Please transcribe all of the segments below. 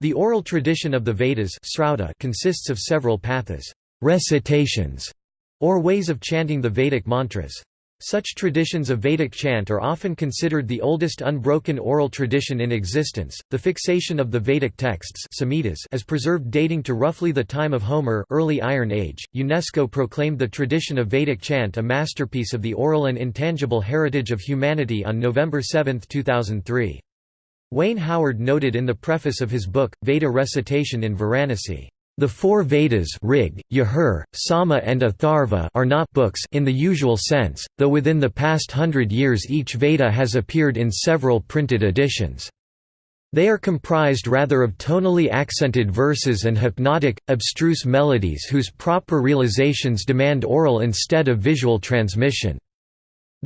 The oral tradition of the Vedas consists of several pathas recitations", or ways of chanting the Vedic mantras. Such traditions of Vedic chant are often considered the oldest unbroken oral tradition in existence. The fixation of the Vedic texts Samhitas as preserved dating to roughly the time of Homer, early Iron Age. UNESCO proclaimed the tradition of Vedic chant a masterpiece of the oral and intangible heritage of humanity on November 7, 2003. Wayne Howard noted in the preface of his book Veda Recitation in Varanasi the four Vedas Rig, Yajur, Sama and Atharva are not books in the usual sense, though within the past hundred years each Veda has appeared in several printed editions. They are comprised rather of tonally accented verses and hypnotic, abstruse melodies whose proper realizations demand oral instead of visual transmission.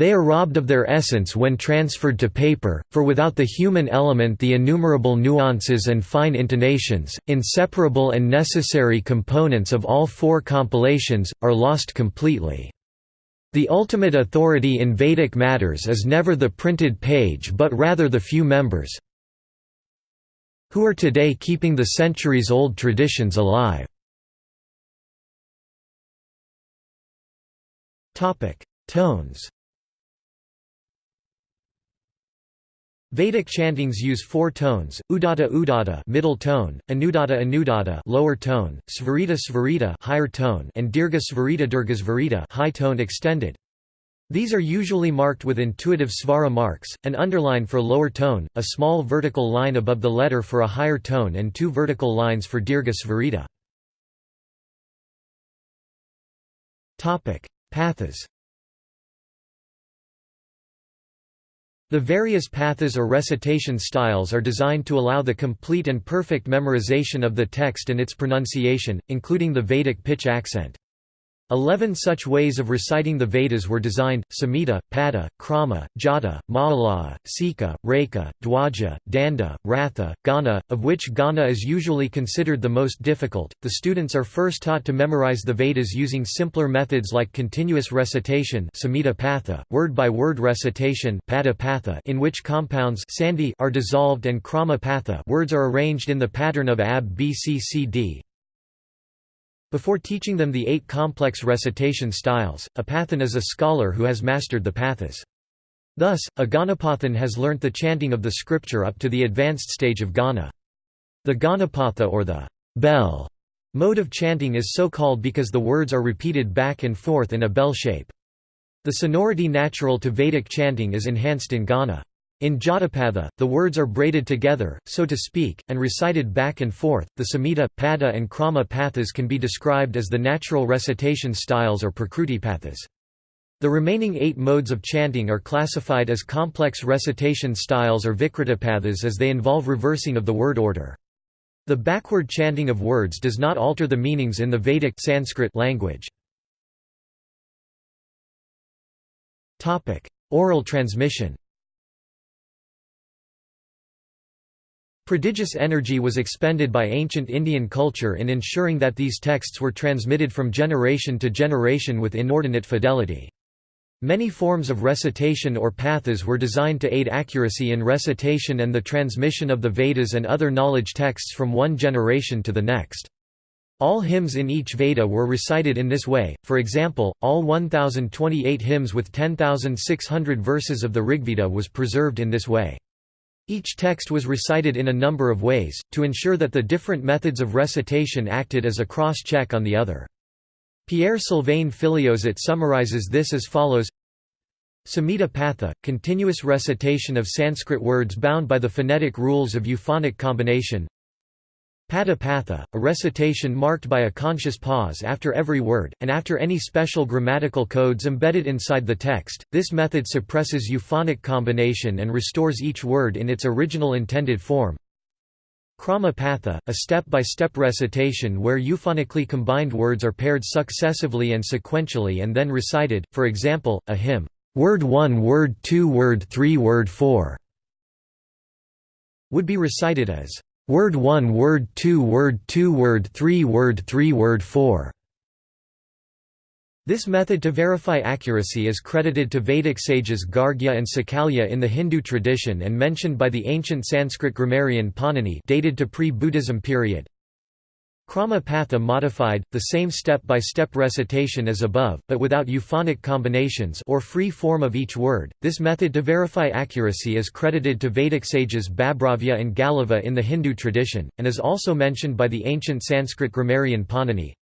They are robbed of their essence when transferred to paper, for without the human element the innumerable nuances and fine intonations, inseparable and necessary components of all four compilations, are lost completely. The ultimate authority in Vedic matters is never the printed page but rather the few members who are today keeping the centuries-old traditions alive. Tones Vedic chantings use four tones: Udatta Udatta middle tone, Anudatta Anudatta lower tone, Svarita Svarita higher tone, and Dirgha Svarita Dirgha Svarita high tone extended. These are usually marked with intuitive svara marks, an underline for lower tone, a small vertical line above the letter for a higher tone and two vertical lines for Dirgha Svarita. Pathas The various pathas or recitation styles are designed to allow the complete and perfect memorization of the text and its pronunciation, including the Vedic pitch accent. Eleven such ways of reciting the Vedas were designed, Samhita, Pada, Krama, Jata, Mahalaha, Sika, Reka, Dwaja, Danda, Ratha, Gana, of which Gana is usually considered the most difficult. The students are first taught to memorize the Vedas using simpler methods like continuous recitation word-by-word recitation Pada Patha in which compounds are dissolved and Krama Patha words are arranged in the pattern of AB BCCD, before teaching them the eight complex recitation styles, a pathan is a scholar who has mastered the pathas. Thus, a Ganapathan has learnt the chanting of the scripture up to the advanced stage of Gana. The Ganapatha or the bell mode of chanting is so called because the words are repeated back and forth in a bell shape. The sonority natural to Vedic chanting is enhanced in Gana. In Jatapatha, the words are braided together, so to speak, and recited back and forth. The Samhita, Pada, and Krama pathas can be described as the natural recitation styles or Prakruti pathas. The remaining eight modes of chanting are classified as complex recitation styles or Vikritapathas as they involve reversing of the word order. The backward chanting of words does not alter the meanings in the Vedic Sanskrit language. Oral transmission Prodigious energy was expended by ancient Indian culture in ensuring that these texts were transmitted from generation to generation with inordinate fidelity. Many forms of recitation or pathas were designed to aid accuracy in recitation and the transmission of the Vedas and other knowledge texts from one generation to the next. All hymns in each Veda were recited in this way, for example, all 1028 hymns with 10,600 verses of the Rigveda was preserved in this way. Each text was recited in a number of ways, to ensure that the different methods of recitation acted as a cross-check on the other. Pierre-Sylvain Filliozat summarizes this as follows Samhita Patha, continuous recitation of Sanskrit words bound by the phonetic rules of euphonic combination Pada Patha, a recitation marked by a conscious pause after every word, and after any special grammatical codes embedded inside the text. This method suppresses euphonic combination and restores each word in its original intended form. Krama Patha, a step-by-step -step recitation where euphonically combined words are paired successively and sequentially and then recited, for example, a hymn, "'Word 1 Word 2 Word 3 Word 4' would be recited as Word 1 Word 2 Word 2 Word 3 Word 3 Word 4 This method to verify accuracy is credited to Vedic sages Gargya and Sakalya in the Hindu tradition and mentioned by the ancient Sanskrit grammarian Panini dated to pre-Buddhism period. Krama Patha modified, the same step-by-step -step recitation as above, but without euphonic combinations or free form of each word. This method to verify accuracy is credited to Vedic sages Babhravya and Galava in the Hindu tradition, and is also mentioned by the ancient Sanskrit grammarian Panini.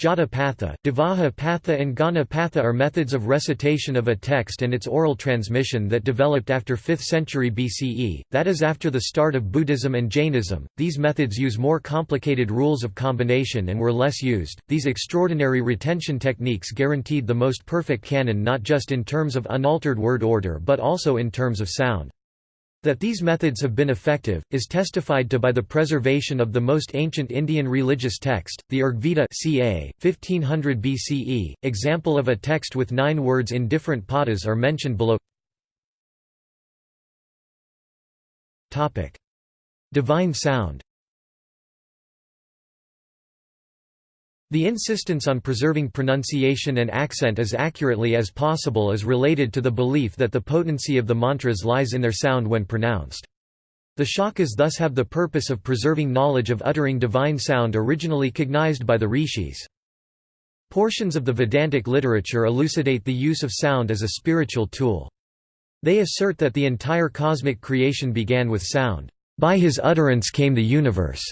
Jata Patha, Devaha Patha and Gana Patha are methods of recitation of a text and its oral transmission that developed after 5th century BCE, that is after the start of Buddhism and Jainism. These methods use more complicated rules of combination and were less used. These extraordinary retention techniques guaranteed the most perfect canon not just in terms of unaltered word order but also in terms of sound. That these methods have been effective, is testified to by the preservation of the most ancient Indian religious text, the Rigveda ca. 1500 BCE. Example of a text with nine words in different padas are mentioned below. Divine sound The insistence on preserving pronunciation and accent as accurately as possible is related to the belief that the potency of the mantras lies in their sound when pronounced. The shakas thus have the purpose of preserving knowledge of uttering divine sound originally cognized by the rishis. Portions of the Vedantic literature elucidate the use of sound as a spiritual tool. They assert that the entire cosmic creation began with sound. By his utterance came the universe.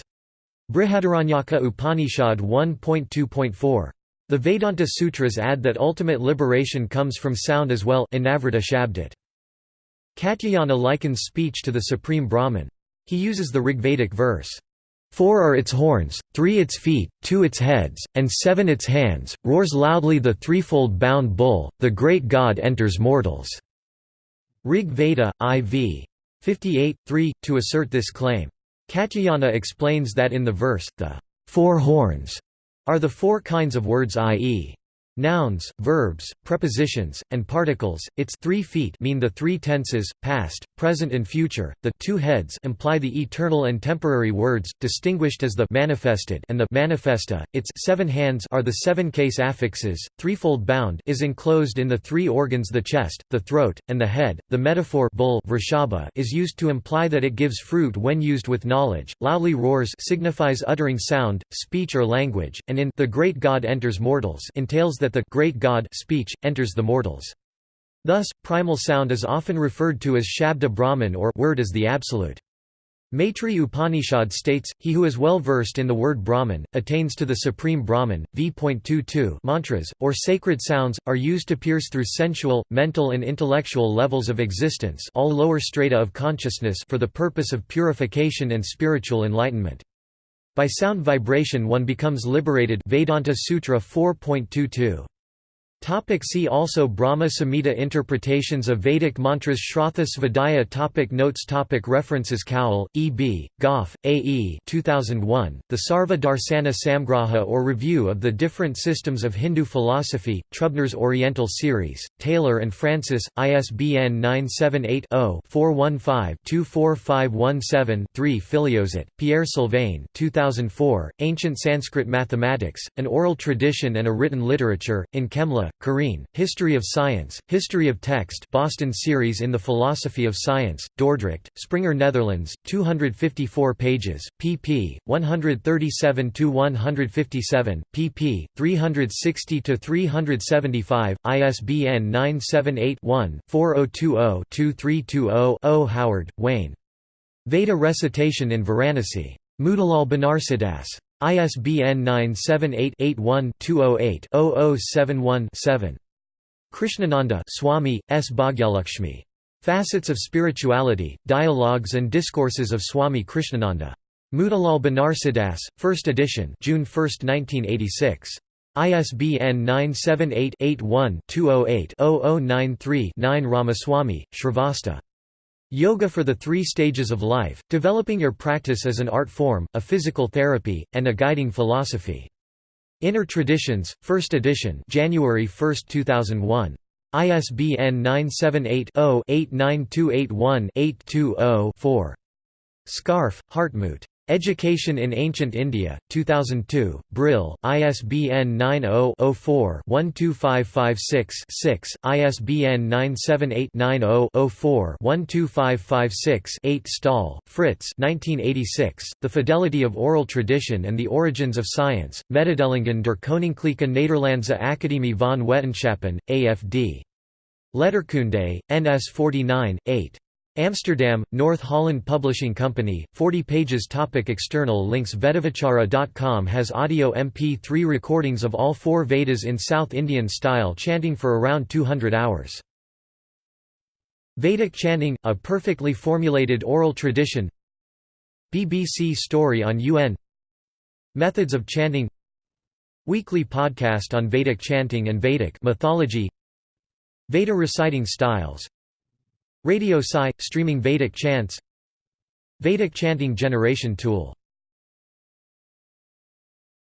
Brihadaranyaka Upanishad 1.2.4. The Vedanta Sutras add that ultimate liberation comes from sound as well. Katyayana likens speech to the supreme Brahman. He uses the Rigvedic verse, Four are its horns, three its feet, two its heads, and seven its hands, roars loudly the threefold bound bull, the great god enters mortals." Rig Veda, IV. 58, 3, to assert this claim. Katyayana explains that in the verse, the four horns are the four kinds of words i.e. Nouns, verbs, prepositions, and particles. Its three feet mean the three tenses, past, present and future. The two heads imply the eternal and temporary words, distinguished as the manifested and the manifesta. Its seven hands are the seven case affixes. Threefold bound is enclosed in the three organs the chest, the throat, and the head. The metaphor bull is used to imply that it gives fruit when used with knowledge. Loudly roars signifies uttering sound, speech or language, and in the great God enters mortals entails that the great God speech, enters the mortals. Thus, primal sound is often referred to as Shabda Brahman or word as the absolute. Maitri Upanishad states, he who is well versed in the word Brahman, attains to the supreme Brahman. V.22 Mantras, or sacred sounds, are used to pierce through sensual, mental and intellectual levels of existence all lower strata of consciousness for the purpose of purification and spiritual enlightenment. By sound vibration one becomes liberated Vedanta Sutra 4.22 Topic see also Brahma Samhita Interpretations of Vedic mantras Shraddha Svadhyaya topic Notes topic References Cowell, E. B., Gough, A. E. 2001, the Sarva Darsana Samgraha or Review of the Different Systems of Hindu Philosophy, Trubner's Oriental Series, Taylor and Francis, ISBN 978 0 415 24517 3 Filliozat, Pierre Sylvain 2004, Ancient Sanskrit Mathematics, An Oral Tradition and a Written Literature, in Chemla, Karine, History of Science, History of Text Boston Series in the Philosophy of Science, Dordrecht, Springer Netherlands, 254 pages, pp. 137–157, pp. 360–375, ISBN 978-1-4020-2320-0. Howard, Wayne. Veda Recitation in Varanasi. Motilal Banarsidass. ISBN 978-81-208-0071-7. Krishnananda Swami, S. Bhagyalakshmi. Facets of Spirituality, Dialogues and Discourses of Swami Krishnananda. Motilal Banarsidass, 1st edition June 1, 1986. ISBN 978-81-208-0093-9 Ramaswamy, Srivatsa. Yoga for the Three Stages of Life, Developing Your Practice as an Art Form, a Physical Therapy, and a Guiding Philosophy. Inner Traditions, 1st edition January 1, 2001. ISBN 978-0-89281-820-4. Scharfe, Hartmut. Education in Ancient India, 2002, Brill, ISBN 90-04-12556-6, ISBN 978-90-04-12556-8 Staal, Frits 1986, The Fidelity of Oral Tradition and the Origins of Science, Mededelingen der Koninklijke Nederlandse Academie van Wetenschappen, AFD. Letterkunde, NS 49, 8. Amsterdam, North Holland Publishing Company, 40 pages Topic External links Vedavichara.com has audio MP3 recordings of all four Vedas in South Indian style chanting for around 200 hours. Vedic chanting, a perfectly formulated oral tradition. BBC story on UN Methods of chanting. Weekly podcast on Vedic chanting and Vedic mythology. Veda reciting styles Radio Sai – streaming Vedic chants Vedic chanting generation tool